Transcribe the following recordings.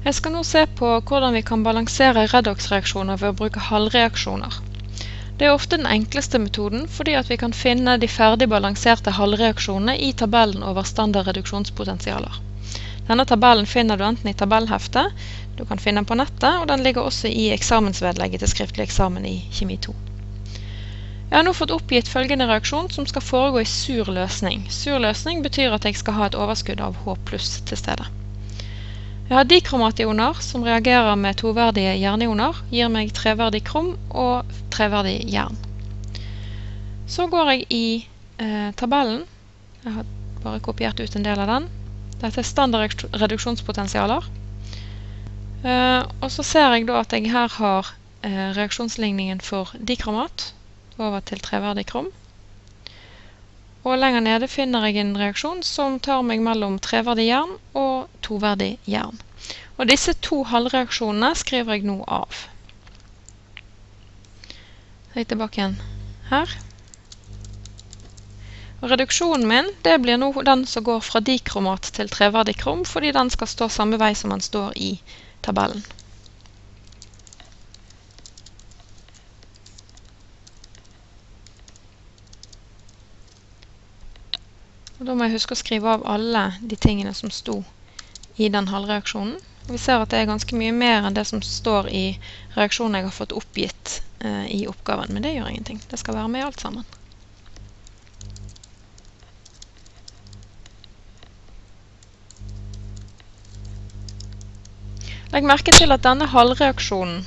Jeg skal nå se på hvordan vi kan balansere redox-reaksjoner ved å bruke halvreaksjoner. Det er ofte den enkleste metoden fordi vi kan finne de ferdig balanserte halvreaksjonene i tabellen over standard reduksjonspotensialer. Denne tabellen finner du enten i tabellheftet, du kan finne den på nettet, og den ligger også i eksamensvedlegget til skriftlig eksamen i kjemi 2. Jeg har nå fått oppgitt følgende reaksjon som skal foregå i sur løsning. Sur løsning betyr at jeg skal ha et overskudd av H til stede. Jeg har dikromationer som reagerer med toverdige jernioner, gir meg treverdig krom og treverdig jern. Så går jeg i eh, tabellen. Jeg har bare kopiert ut en del av den. Dette er standard reduksjonspotensialer. Eh, og så ser jeg da at jeg her har eh, reaksjonsligningen for dikromat over til treverdig krom. Og lenger nede finner jeg en reaksjon som tar meg mellom treverdig jern og toverdig jern. Og disse to halvreaksjonene skriver jeg nå av. Så jeg er tilbake igjen her. Reduksjonen min det blir nå den som går fra dikromat til treverdig krom, fordi den skal stå samme vei som den står i tabellen. Og da må jeg huske å skrive av alle de tingene som sto i den halvreaksjonen. Vi ser at det er ganske mye mer enn det som står i reaksjonen jeg har fått oppgitt eh, i oppgaven. Men det gjør ingenting. Det skal være med alt sammen. Legg merke til at denne halvreaksjonen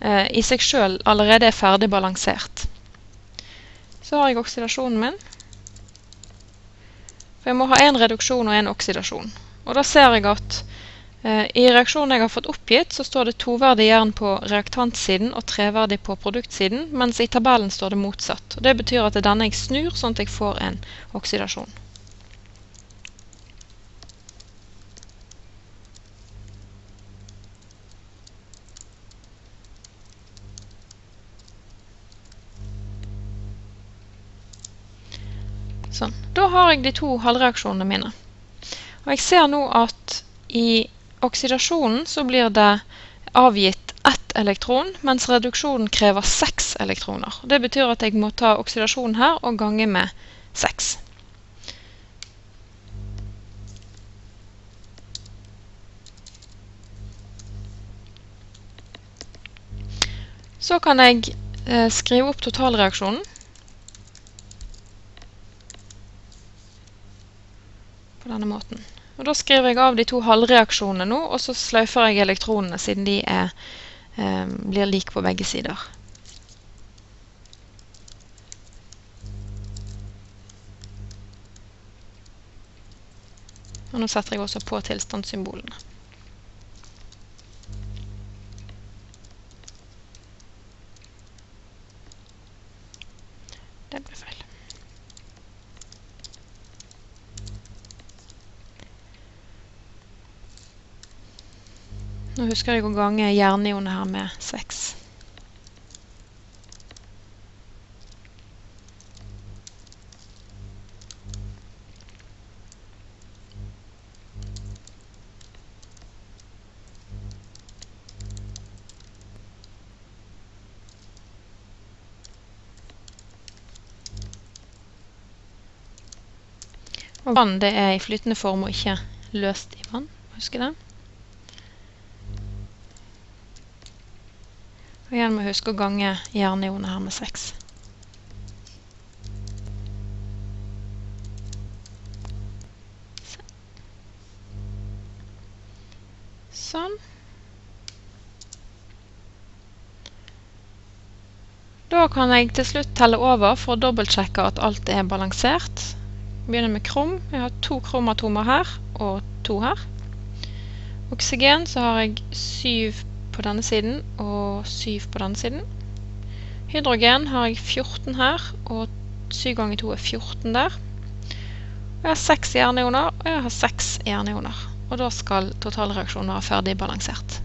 eh, i seg selv allerede er ferdig balansert. Så har jeg oksidasjonen min. For jeg må ha en reduksjon og en oksidasjon. Og da ser jeg at eh, i reaksjonen jeg har fått oppgitt, så står det toverdig jern på reaktantsiden og treverdig på produktsiden, mens i tabellen står det motsatt. Og det betyr at det er denne jeg snur, sånn at jeg får en oksidasjon. Sånn. Da har jeg de to halvreaksjonene mine. Og jeg ser nå at i oksidasjonen så blir det avgitt ett elektron, mens reduksjonen krever seks elektroner. Det betyr at jeg må ta oksidasjonen her og gange med seks. Så kan jeg eh, skrive opp totalreaksjonen. På denne måten. Og da skriver jeg av de to halvreaksjonene nå, og så sløyfer jeg elektronene siden de er, eh, blir like på begge sider. Og nå setter jeg også på tilstandssymbolene. Det ble feil. Nå husker jeg å gange jernionet her med 6. Og vann det er i flytende form og ikke løst i vann. Husk det. Og igjen må vi huske å gange jernionet her med 6. Sånn. Da kan jeg til slutt telle over for å dobbeltsjekke at alt er balansert. Begynner med krom. Jeg har to kromatomer her og to her. Oksygen så har jeg syv på denne siden og 7 på denne siden. Hydrogen har jeg 14 her, og 7 ganger 2 er 14 der. Jeg har 6 jernioner, og jeg har 6 jernioner. Og da skal totalreaksjonen være ferdig balansert.